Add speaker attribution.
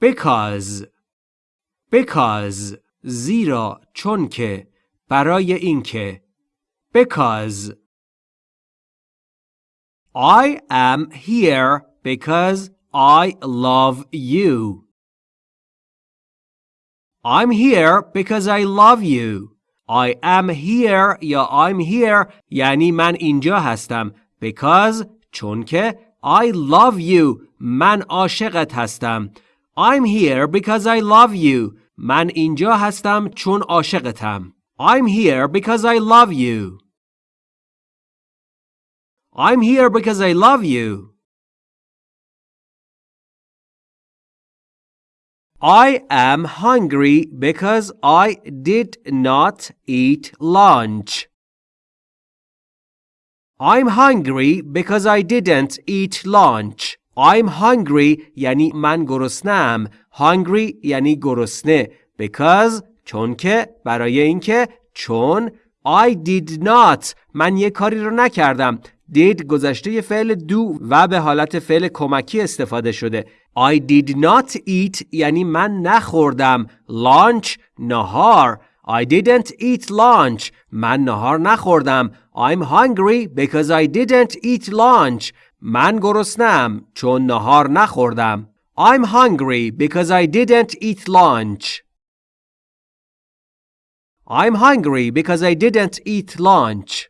Speaker 1: because because زیرا چون که برای اینکه because I am here because I love you. I'm here because I love you. I am here یا I'm here یعنی من اینجا هستم because چون که I love you من عاشقت هستم I'm here because I love you من اینجا هستم چون عاشقتم I'm here because I love you I'm here because I love you I am hungry because I did not eat lunch. I'm hungry because I didn't eat lunch. I'm hungry یعنی من گرسنم. Hungry یعنی گرسنه. Because چون که برای اینکه چون I did not من یه کاری رو نکردم. did گذشته فعل دو و به حالت فعل کمکی استفاده شده. I did not eat یعنی من نخوردم. Lunch نهار. I didn't eat lunch. من نهار نخوردم. I'm hungry because I didn't eat lunch. من گرسنم چون نهار نخوردم. I'm hungry because I didn't eat lunch. I'm hungry because I didn't eat lunch.